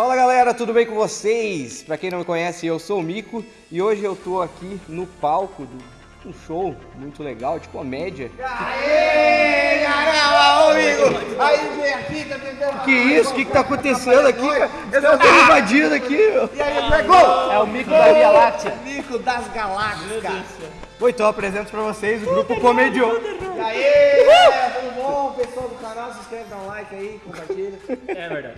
Fala galera, tudo bem com vocês? Pra quem não me conhece, eu sou o Mico e hoje eu tô aqui no palco do um show muito legal de comédia. Aê, caramba, amigo! Aí vem aqui, tá tentando. Que isso? O que, que tá acontecendo aqui? cara? Eu tô invadindo aqui, meu. E aí, pegou? É o mico da Via Láctea. Mico das galáxias. Bom, então eu apresento pra vocês o grupo. E aí, galera, tudo bom? Pessoal do canal, se inscreve, dá um like aí, compartilha. É verdade.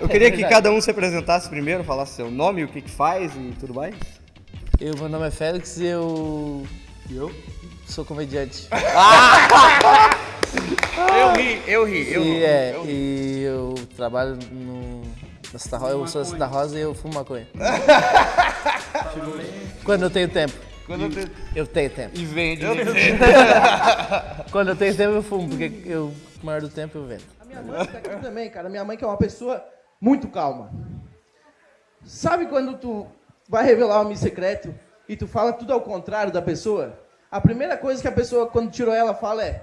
Eu queria que cada um se apresentasse primeiro, falasse seu nome, o que que faz e tudo mais. Eu, meu nome é Félix e eu. Eu? Sou comediante. Eu ri, eu ri, eu e, ri. é, e eu trabalho no. Na Santa Rosa, eu sou da Santa Rosa e eu fumo maconha. Quando eu tenho tempo. Quando eu te- Eu tenho tempo. E vende. Quando eu tenho tempo eu fumo, porque eu, o maior do tempo eu vendo. A minha mãe tá aqui também, cara. Minha mãe que é uma pessoa muito calma. Sabe quando tu vai revelar um amigo secreto e tu fala tudo ao contrário da pessoa? A primeira coisa que a pessoa, quando tirou ela, fala é: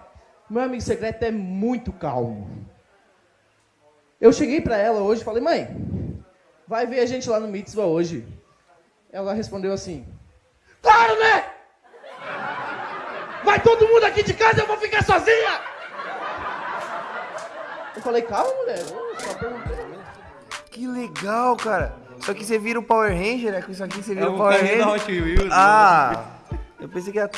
Meu amigo secreto é muito calmo. Eu cheguei pra ela hoje e falei: Mãe, vai ver a gente lá no Mitzvah hoje. Ela respondeu assim: Claro, né? Vai todo mundo aqui de casa, eu vou ficar sozinha! Eu falei, calma, mulher. Eu só perguntei. Que legal, cara. Só que você vira o Power Ranger, né? Com isso aqui você vira É o Power Ranger. Hot Wheels. Ah, eu pensei que era.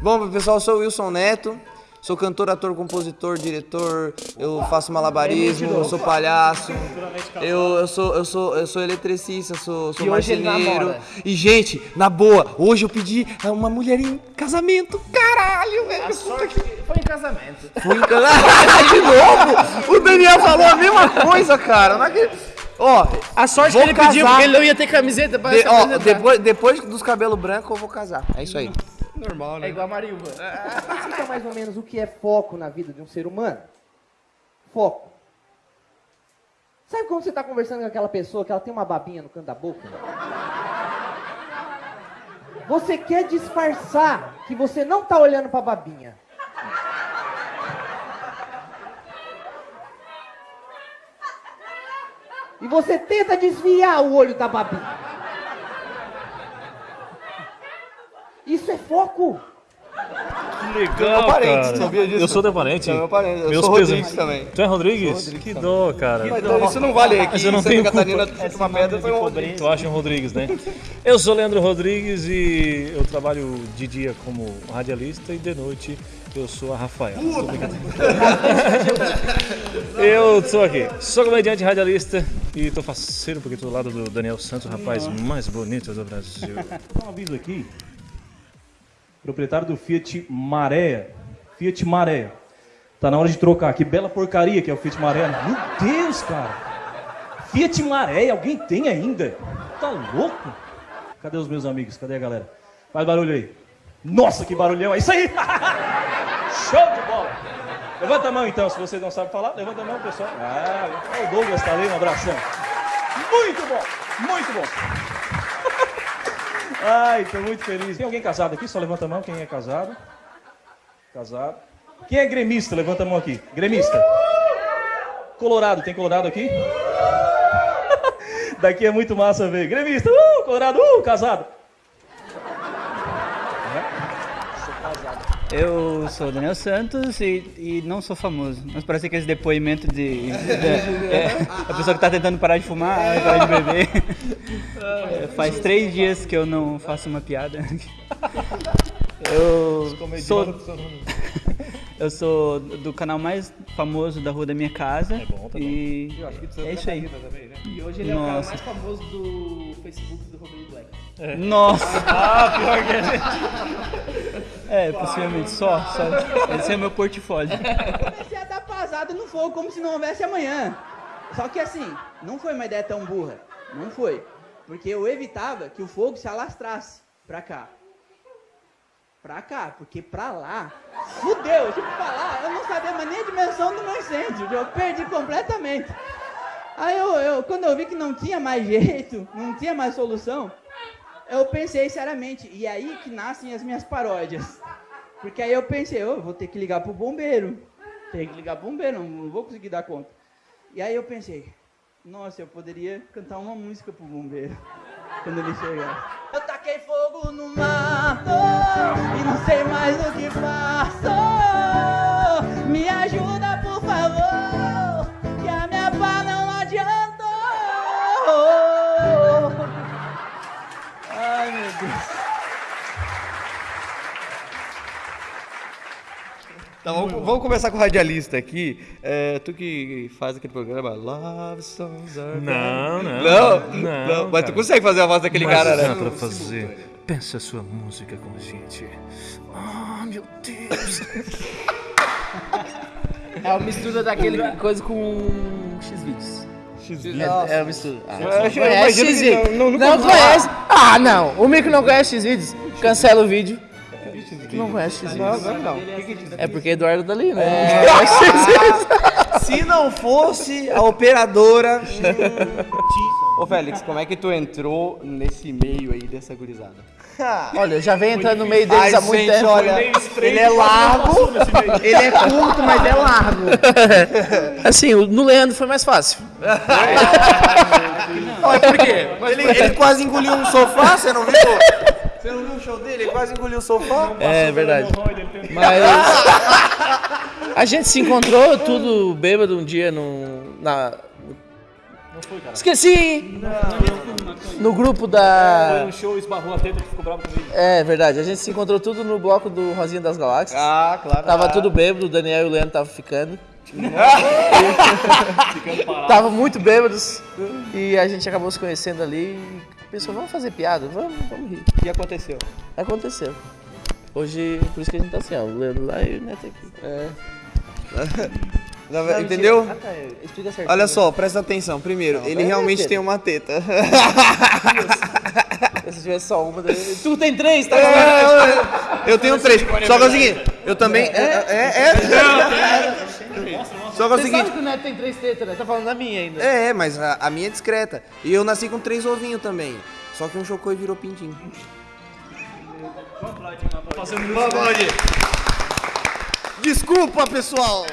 Bom, pessoal, eu sou o Wilson Neto. Sou cantor, ator, compositor, diretor. Eu faço malabarismo, eu sou palhaço. Eu, eu sou eu sou eu sou eletricista, sou, sou E marceneiro. E gente, na boa, hoje eu pedi a uma mulher em casamento. Caralho, velho. Foi em casamento. Fui em casamento de novo. O Daniel falou a mesma coisa, cara. Não acredito. Ó, A sorte que ele pediu, casar. porque ele não ia ter camiseta pra de- ó, depois, depois dos cabelos brancos eu vou casar. É isso aí. Normal, É né? igual a Marilva. Explica mais ou menos o que é foco na vida de um ser humano. Foco. Sabe quando você está conversando com aquela pessoa que ela tem uma babinha no canto da boca? Você quer disfarçar que você não está olhando para a babinha. E você tenta desviar o olho da babinha. Foco. Que legal, Meu parente, cara. sabia disso? Eu sou teu parente. É meu parente, eu Meus sou pesos- Rodrigues também. Tu é Rodrigues? Rodrigues que também. dó, cara. Mas isso não vale aqui. Eu não em Santa tenho Catarina, culpa. uma pedra, foi um Rodrigues. Tu acha um Rodrigues, né? Eu sou Leandro Rodrigues e eu trabalho de dia como radialista e de noite eu sou a Rafael. Eu sou aqui, sou comediante radialista e tô faceiro porque tô do lado do Daniel Santos, o rapaz mais bonito do Brasil. Dá um aviso aqui. Proprietário do Fiat Maré. Fiat Maré. Tá na hora de trocar. Que bela porcaria que é o Fiat Maré. Meu Deus, cara. Fiat Maré, alguém tem ainda? Tá louco? Cadê os meus amigos? Cadê a galera? Faz barulho aí. Nossa, que barulhão. É isso aí. Show de bola. Levanta a mão então, se você não sabe falar. Levanta a mão, pessoal. Ah, o Douglas tá ali, um abração. Muito bom, muito bom. Ai, tô muito feliz. Tem alguém casado aqui? Só levanta a mão. Quem é casado? Casado. Quem é gremista? Levanta a mão aqui. Gremista. Colorado. Tem colorado aqui? Daqui é muito massa ver. Gremista. Uh, colorado. Uh, casado. Eu sou o Daniel Santos e, e não sou famoso. Mas parece aqueles depoimentos de. de- é, a pessoa que tá tentando parar de fumar, parar de beber. É, faz três dias que eu não faço uma piada. Eu sou. Eu sou do canal mais famoso da rua da minha casa. É bom, tá bom. E é isso aí. E hoje ele é o cara Nossa. mais famoso do Facebook do Rodrigo Black. Nossa! Ah, pior que é. É, possivelmente, só, só. Esse é meu portfólio. comecei a dar pasada no fogo como se não houvesse amanhã. Só que assim, não foi uma ideia tão burra. Não foi. Porque eu evitava que o fogo se alastrasse pra cá. Pra cá, porque pra lá, fudeu, tipo, pra lá, eu não sabia mais nem a dimensão do meu incêndio, eu perdi completamente. Aí eu, eu, quando eu vi que não tinha mais jeito, não tinha mais solução, eu pensei seriamente, e é aí que nascem as minhas paródias. Porque aí eu pensei, eu vou ter que ligar pro bombeiro. Tem que ligar pro bombeiro, não, não vou conseguir dar conta. E aí eu pensei, nossa, eu poderia cantar uma música pro bombeiro quando ele chegar. Eu taquei fogo no mato vamos, vamos começar com o radialista aqui. É, tu que faz aquele programa Love Songs Are Não, não. Não, Não, não, mas tu consegue fazer a voz daquele Mas cara, dá né? pra fazer. Pensa a sua música com a gente. Ah, meu Deus. É uma mistura daquele coisa com X-Vídeos. É, é uma mistura. Ah, Eu não conhece não- não- Não conhece? Ah, não. O Mico não conhece X-Vídeos? Cancela o vídeo. Não conhece X-Vídeos. Não, não, não. É porque é Eduardo dali, né? É. Se não fosse a operadora. Ô Félix, como é que tu entrou nesse meio aí dessa gurizada? Olha, eu já venho entrando no meio deles Ai, há muito gente, tempo. olha, ele é largo, ele é curto, mas é largo. Assim, o- no Leandro foi mais fácil. Olha, por quê? Ele, ele quase engoliu um sofá, você não viu? Você não viu o show dele? Ele quase engoliu o sofá. É verdade. Mas a gente se encontrou tudo bêbado um dia no na Esqueci! No grupo Foi da um show, esbarrou a teta que ficou bravo comigo. É verdade, a gente se encontrou tudo no bloco do Rosinha das Galáxias. Ah, claro. Tava tudo bêbado, o Daniel e o Leandro estavam ficando. Tava muito bêbados e a gente acabou se conhecendo ali e pensou, vamos fazer piada, vamos, vamos rir. E aconteceu? Aconteceu. Hoje, por isso que a gente tá assim, ó, o Leandro lá e o Neto aqui. É. Entendeu? Ah, tá, explica certinho. Olha só, presta atenção. Primeiro, ele é realmente teta. tem uma teta. Se tivesse só uma, daí- tu tem três, tá? É, eu tenho três. Só que é o seguinte, eu também. É, é, é. Só que é o Você seguinte. sabe que o Neto tem três tetas, né? Tá falando da minha ainda. É, é, mas a, a minha é discreta. E eu nasci com três ovinhos também. Só que um chocou e virou pintinho. Desculpa, pessoal!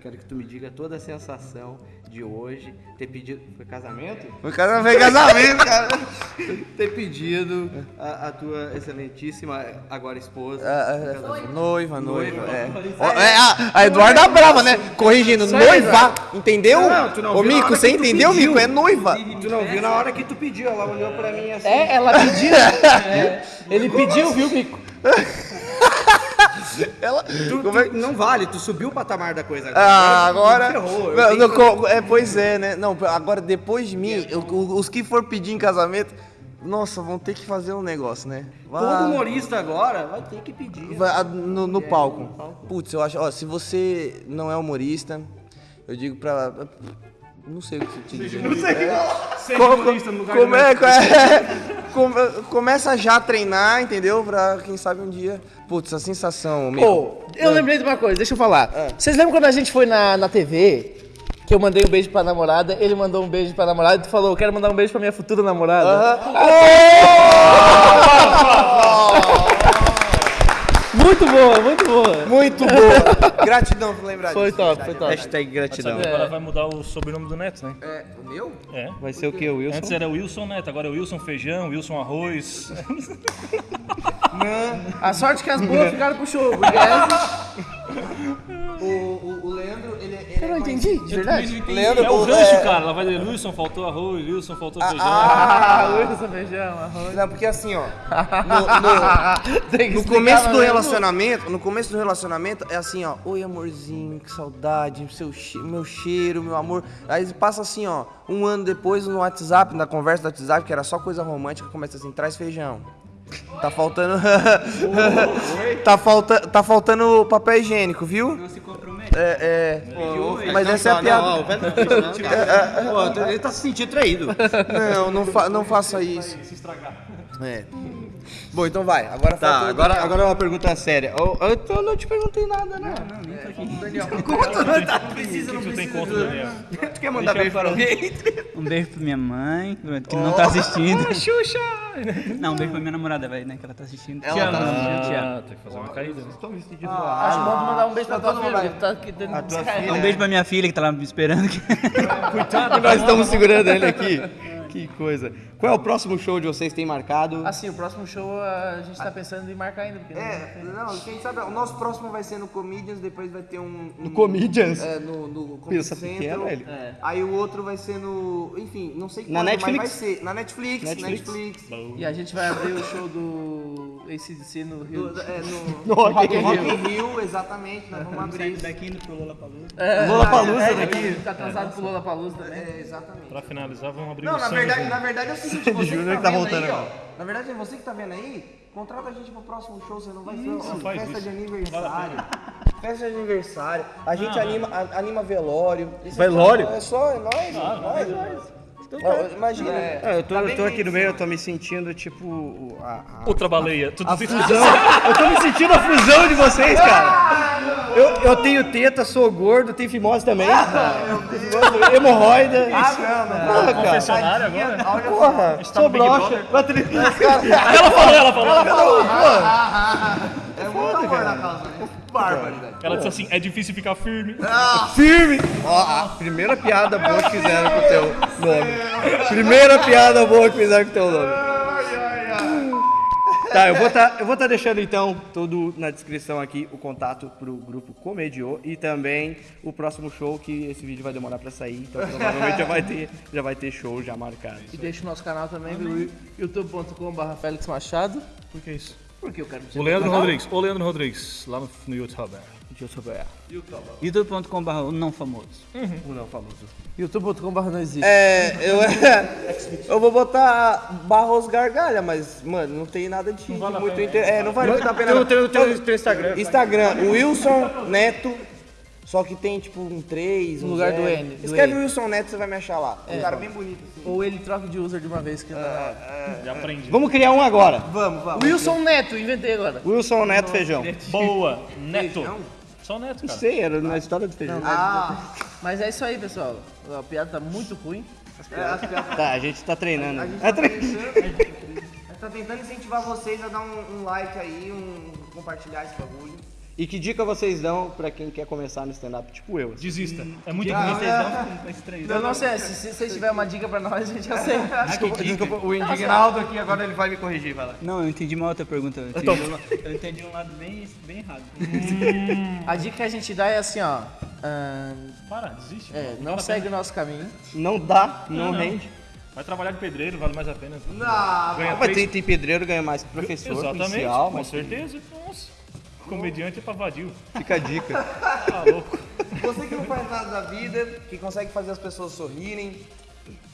Quero que tu me diga toda a sensação de hoje ter pedido. Foi casamento? O cara não fez casamento, cara. ter pedido a, a tua excelentíssima, agora esposa. Ah, em ah, casamento. noiva, noiva, Noiva. é. É, a, a Eduarda Brava, né? Corrigindo, noiva, entendeu? Não, tu não Ô, Mico, você entendeu, pediu. Mico? É noiva. Tu não viu na hora que tu pediu, ela olhou pra mim assim. É, ela pediu. É, ele pediu, viu, Mico? Ela, Tu, como é tu- não vale, tu subiu o patamar da coisa Ah, agora. Tu ferrou, Não, não, que- é, pois é, né? Não, agora depois de mim, eu- os que for pedir em casamento, nossa, vão ter que fazer um negócio, né? Todo Vai- humorista agora vai ter que pedir. vai- a- no, no palco. Putz, eu acho, ó, se você não é humorista, eu digo pra. Não sei o que te dizer. Não sei. humorista no lugar Como do é, é, come- começa já a treinar, entendeu? Pra quem sabe um dia. Putz, a sensação. Pô, eu lembrei de uma coisa, deixa eu falar. Vocês lembram quando a gente foi na, na TV? Que eu mandei um beijo pra namorada, ele mandou um beijo pra namorada e tu falou, eu quero mandar um beijo pra minha futura namorada. Muito boa, muito boa. Muito boa. Gratidão por lembrar Foi disso. top, foi top. Hashtag gratidão. Sabe, agora vai mudar o sobrenome do Neto, né? É, o meu? É. Vai ser o que, Wilson? Antes era Wilson Neto, agora é Wilson Feijão, Wilson Arroz. A sorte que as boas ficaram pro show, porque essa... entendi, de verdade. Leandro, É o gancho, é- cara. Ela vai dizer Wilson faltou arroz, Wilson faltou feijão. Ah, Wilson Feijão, arroz. Não, porque assim, ó. No, Tem que no, no começo do né? relacionamento, no começo do relacionamento é assim, ó. Oi, amorzinho, que saudade, seu che meu cheiro, meu amor. Aí passa assim, ó. Um ano depois no WhatsApp, na conversa do WhatsApp, que era só coisa romântica, começa assim: traz feijão. Tá faltando. tá, falta, tá faltando papel higiênico, viu? Não se É, é. Mas essa é a piada. Não, não, não não. Pô, ele tá se sentindo traído. Não, não, fa não faça isso. É. Bom, então vai. Agora Tá, agora, agora uma pergunta séria. Eu, eu, eu não te perguntei nada, né? Não, nem tô aqui. Daniel. O que tu tem contra, Daniel? Tu quer mandar beijo para alguém? Um beijo pra minha mãe, que não tá assistindo. Xuxa! Não, um beijo pra minha namorada, velho, né? Que ela tá assistindo. Ela te tá amo. Ah, tem que fazer uma caída. né? Acho bom mandar um beijo pra tua todo filha, tá aqui filha. Um beijo pra minha filha que tá lá me esperando. aqui. Nós estamos segurando ele aqui. Que coisa. Qual é o próximo show de vocês que tem marcado? Assim, o próximo show a gente tá pensando em marcar ainda. Porque É, não, quem sabe, o nosso próximo vai ser no Comedians, depois vai ter um... um No Comedians? É, no, no Comedy Pensa pequeno, Central. velho. É. Aí o outro vai ser no... Enfim, não sei Na quando, Netflix? mas vai ser. Na Netflix, Netflix. Netflix. E a gente vai abrir o show do ACDC no Rio. Do- é, no, No Rock Rock in Rio, exatamente, nós vamos abrir. Saindo daqui indo pro Lollapalooza. É, Lollapalooza é, daqui. Tá atrasado pro Lollapalooza também. É, exatamente. Pra finalizar, vamos abrir Não, o na verdade, na verdade é o seguinte, você que tá tá, vendo voltando aí, ó. Na verdade, você que tá vendo aí, contrata a gente pro próximo show, você não vai ser ó, faz festa isso. de aniversário. Festa de aniversário. A gente anima, a- anima velório. Isso Velório? É só, é nóis, é nóis. Ó, Imagina. É, eu tô, Tá eu tô aqui no meio, eu tô me sentindo tipo. A, a- Outra baleia. Tudo a fusão. Eu tô me sentindo a fusão de vocês, cara. Eu, eu tenho teta, sou gordo, tenho fimose também. Hemorroida. Ah, não, não. Porra, cara. Confessionário agora? Porra, tá sou broxa. Brother? Patrícia. Ela falou, ela falou. É muito amor na causa, né? Barbaridade. Ela disse assim, é difícil ficar firme. Firme! Ó, a primeira piada boa que fizeram com o teu nome. Primeira piada boa que fizeram com o teu nome. Tá, eu vou estar eu vou tá deixando então tudo na descrição aqui o contato pro grupo Comediô e também o próximo show que esse vídeo vai demorar pra sair, então provavelmente já vai ter, já vai ter show já marcado. E deixa o nosso canal também, youtube.com.br Félix Machado. Por que isso? Porque eu quero O Leandro Rodrigues. O Leandro Rodrigues, lá no, no YouTube. youtube.com.br o não famoso. O não famoso. youtube.com.br não existe. É, eu, eu vou botar Barros Gargalha, mas, mano, não tem nada de muito inter... É, não vale muito a pena. Não. teu, teu, teu Instagram. Instagram, Wilson Neto, só que tem tipo um 3, um No lugar do zero. N, do Escreve N. Wilson Neto, você vai me achar lá. Um cara bem bonito. assim. Ou ele troca de user de uma vez que tá. Já aprendi. Vamos criar um agora. Vamos, vamos. Wilson Neto, inventei agora. Wilson Neto Feijão. Boa, Neto. Feijão? Só Neto, Não cara. sei, era na história do feijão. Ah, Mas é isso aí, pessoal. A piada tá muito ruim. Tá, a gente tá treinando. a gente É tá tentando, a gente tá tentando incentivar vocês a dar um, um like aí, um compartilhar esse bagulho. E que dica vocês dão pra quem quer começar no stand-up tipo eu? assim? Desista. É muito Vocês ruim. não ficam estranhos. Eu não sei, se, se vocês tiverem uma dica pra nós, a gente aceita. Desculpa, desculpa, o indignado aqui agora ele vai me corrigir, vai lá. Não, eu entendi mal a outra pergunta. Eu entendi, um, eu entendi um lado bem, bem errado. A dica que a gente dá é assim, ó. ahn, Para, desiste. é, não segue o nosso caminho. Não dá, não, Não, não. rende. Vai trabalhar de pedreiro, vale mais a pena. Não, Ganha Mas três- tem, tem pedreiro, ganha mais que professor, Exatamente, policial, com mas certeza. Nossa. Comediante é pra vadio. fica a dica. Tá louco. Você que não faz nada da vida, que consegue fazer as pessoas sorrirem,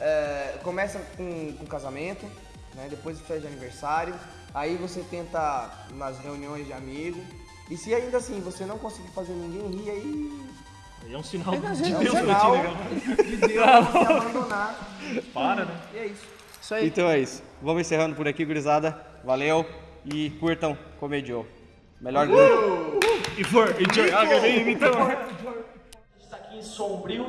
é, começa com, com casamento, né, depois festa de aniversário, aí você tenta nas reuniões de amigos, e se ainda assim você não conseguir fazer ninguém rir, aí Aí é um sinal de é um Deus pra ti, sinal de Deus você abandonar. Para, né? E é isso. Isso aí. Então é isso. Vamos encerrando por aqui, gurizada. Valeu e curtam Comediô. Melhor grupo. E for, enjoy a game, então. está aqui sombrio.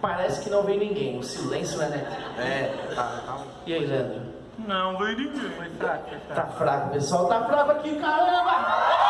Parece que não vem ninguém. O silêncio é né? É, tá, tá. E aí, Leandro? Não, veio ninguém. Foi fraco, foi fraco. Tá fraco, pessoal. Tá fraco aqui, caramba!